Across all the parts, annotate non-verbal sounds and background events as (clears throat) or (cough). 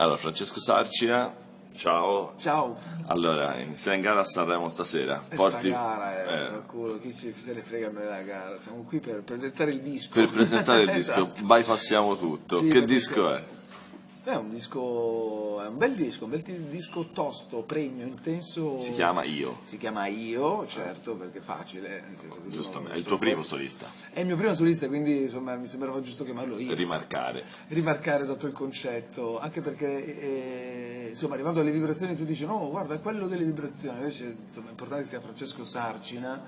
Allora, Francesco Sarcina, ciao. Ciao. Allora, sei in gara a Sanremo stasera. Porti... Sta gara, eh, culo, chi ci, se ne frega me la gara. Siamo qui per presentare il disco. Per presentare il disco, (laughs) esatto. bypassiamo tutto. Sì, che disco è? È un disco, è un bel disco, un bel disco tosto, premio, intenso. Si chiama Io. Si chiama Io, certo, perché è facile. Giustamente, è il tuo primo solista. È il mio primo solista, quindi insomma mi sembrava giusto chiamarlo Io. Rimarcare. Rimarcare esatto il concetto, anche perché eh, insomma arrivando alle vibrazioni tu dici no, guarda, è quello delle vibrazioni, invece insomma è importante che sia Francesco Sarcina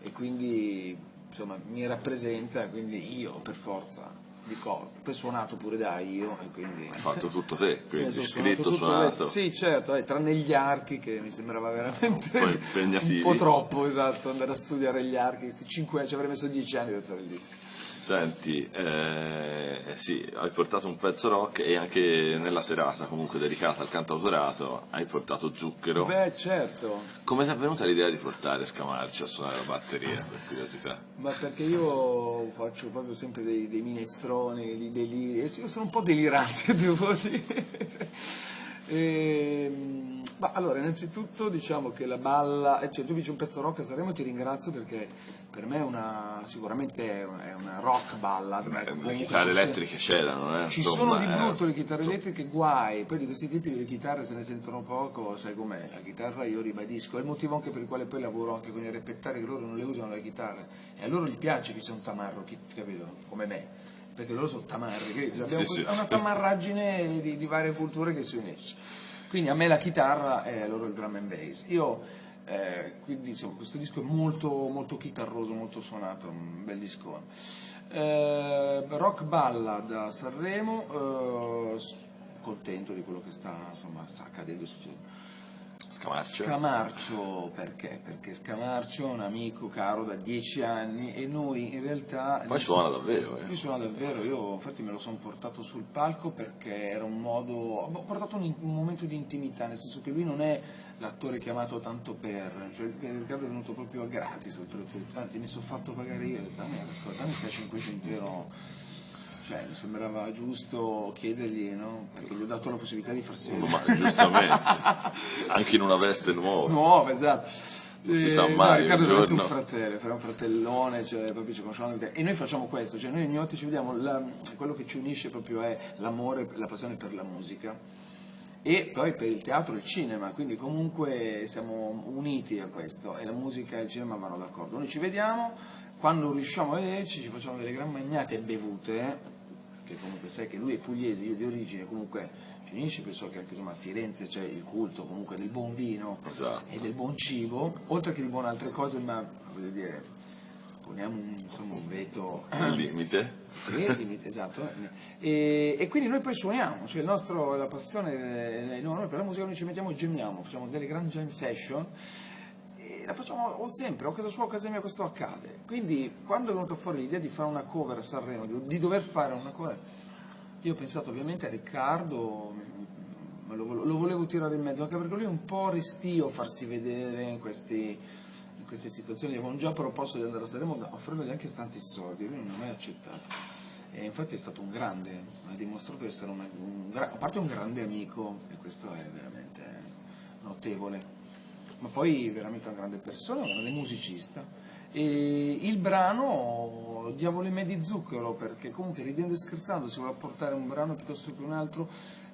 e quindi insomma mi rappresenta, quindi io per forza di cose. Poi suonato pure da io e quindi... Hai fatto tutto te, (laughs) quindi scritto, suonato. Sì, certo, eh, tranne gli archi che mi sembrava veramente (laughs) un, un po' troppo, esatto, andare a studiare gli archi, questi 5 anni, ci avrei messo 10 anni per fare il disco. Senti, eh, sì, hai portato un pezzo rock e anche nella serata comunque dedicata al cantautorato hai portato Zucchero. Beh, certo. Come ti è venuta l'idea di portare Scamarci a suonare la batteria, per curiosità? Ma perché io faccio proprio sempre dei, dei minestroni, dei deliri, io sono un po' delirante, (laughs) devo dire. E, ehm, ma allora, innanzitutto diciamo che la balla, eh, cioè tu dici un pezzo rock a Sanremo ti ringrazio perché per me è una, sicuramente è una, è una rock ballad. Beh, le chitarre elettriche c'erano, eh, Ci insomma, sono di brutto eh, le chitarre elettriche, guai, poi di questi tipi di chitarre se ne sentono poco, sai com'è, la chitarra io ribadisco, è il motivo anche per il quale poi lavoro anche con i repettari che loro non le usano le chitarre e a loro gli piace che sia un tamarro, capito? Come me perché loro sono tamarri, abbiamo sì, una tamarraggine di, di, varie culture che si unisce. Quindi a me la chitarra è loro il drum and bass. Io, eh, quindi insomma, questo disco è molto, molto chitarroso, molto suonato, un bel disco. Eh, rock ballad a Sanremo, eh, contento di quello che sta, insomma, sta accadendo, succedendo Scamarcio. Scamarcio perché? Perché Scamarcio è un amico caro da dieci anni e noi in realtà... Poi suona davvero, eh? Lui suona davvero, io infatti me lo sono portato sul palco perché era un modo... ho portato un, un, momento di intimità, nel senso che lui non è l'attore chiamato tanto per, cioè Riccardo è venuto proprio a gratis, anzi mi sono fatto pagare io, dammi, dammi 500 euro cioè, mi sembrava giusto chiedergli, no? Perché gli ho dato la possibilità di farsi vedere. Giustamente, anche in una veste nuova. Nuova, esatto. Non si sa mai. No, Riccardo è un fratello, farà un fratellone, cioè, proprio ci conosciamo E noi facciamo questo, cioè noi ogni volta ci vediamo, la, quello che ci unisce proprio è l'amore, la passione per la musica e poi per il teatro e il cinema, quindi comunque siamo uniti a questo e la musica e il cinema vanno d'accordo. Noi ci vediamo, quando riusciamo a vederci ci facciamo delle gran magnate e bevute che comunque sai che lui è pugliese, io di origine comunque ci unisce, penso che anche insomma, a Firenze c'è il culto comunque del buon vino esatto. e del buon cibo, oltre che di buone altre cose, ma voglio dire, poniamo un, insomma, un veto... Un limite? (clears throat) Sì, il limite, esatto. E, e, quindi noi poi suoniamo, cioè nostro, la passione, eh, noi per la musica noi ci mettiamo e gemmiamo, facciamo delle grand jam session la facciamo sempre, o casa sua o casa mia questo accade. Quindi quando è venuta fuori l'idea di fare una cover a Sanremo, di, di dover fare una cover, io ho pensato ovviamente a Riccardo, lo, lo, volevo tirare in mezzo, anche perché lui è un po' restio a farsi vedere in, questi, queste situazioni. Gli avevano già proposto di andare a Sanremo offrendogli anche tanti soldi, lui non ha mai accettato. E infatti è stato un grande, ha dimostrato di essere un, un, a parte un grande amico, e questo è veramente notevole ma poi veramente una grande persona, un grande musicista. E il brano Diavolo in me di zucchero, perché comunque ridendo e scherzando si vuole portare un brano piuttosto che un altro,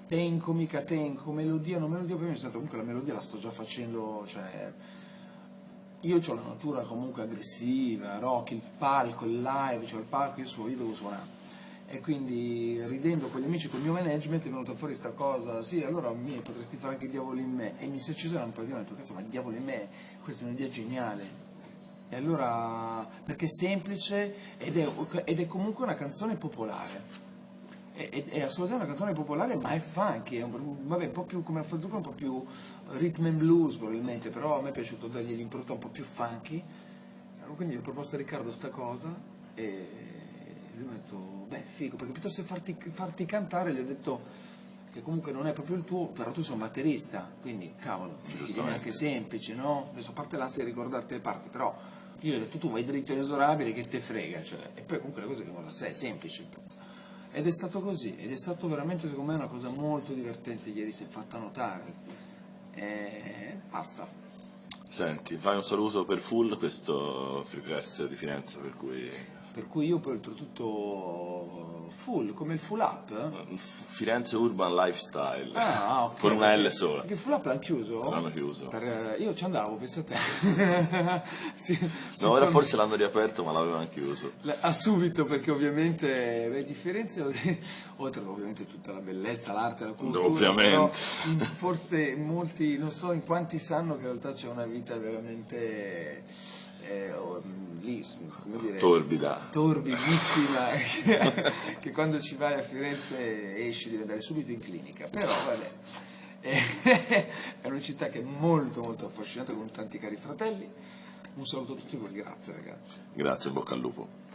tenco, mica tenco, melodia, non melodia, poi mi sento comunque la melodia la sto già facendo, cioè io ho la natura comunque aggressiva, rock, il palco, il live, cioè il palco, io, so, io devo suonare e quindi ridendo con gli amici, con il mio management è venuta fuori questa cosa, sì allora mi potresti fare anche il diavolo in me e mi si è accesa un po' di ho detto cazzo ma il diavolo in me, questa è un'idea geniale e allora perché è semplice ed è, ed è comunque una canzone popolare. È, è, assolutamente una canzone popolare ma è funky, è un, vabbè, un po' più come la Fazzucca, un po' più rhythm and blues probabilmente, però a me è piaciuto dargli l'impronta un po' più funky, quindi ho proposto a Riccardo sta cosa e mi ha detto, beh figo, perché piuttosto che farti, farti cantare gli ho detto che comunque non è proprio il tuo, però tu sei un batterista, quindi cavolo, è anche semplice, no? Adesso a parte l'ansia di ricordarti le parti, però io gli ho detto tu vai dritto inesorabile che te frega, cioè, e poi comunque le cose vengono da sé, è semplice il pezzo. Ed è stato così, ed è stato veramente secondo me una cosa molto divertente ieri, si è fatta notare. E basta. Senti, fai un saluto per Full, questo free press di Firenze, per cui Per cui io poi oltretutto full, come il full up. eh? Firenze Urban Lifestyle, Ah, ok. con una L sola. Perché il full up l'hanno chiuso? L'hanno chiuso. Per, eh, io ci andavo, pensa a te. (laughs) Sì, No, ora forse l'hanno riaperto, ma l'avevano chiuso. Ah, subito, perché ovviamente le differenze, (laughs) oltre ovviamente tutta la bellezza, l'arte, la cultura, Ovviamente. però forse molti, non so in quanti sanno che in realtà c'è una vita veramente eh, oh, lì, come dire, Torbida. torbidissima, (laughs) (laughs) che quando ci vai a Firenze esci devi andare subito in clinica, però vabbè. (laughs) È una città che è molto molto affascinante con tanti cari fratelli. Un saluto a tutti voi, grazie ragazzi. Grazie, bocca al lupo.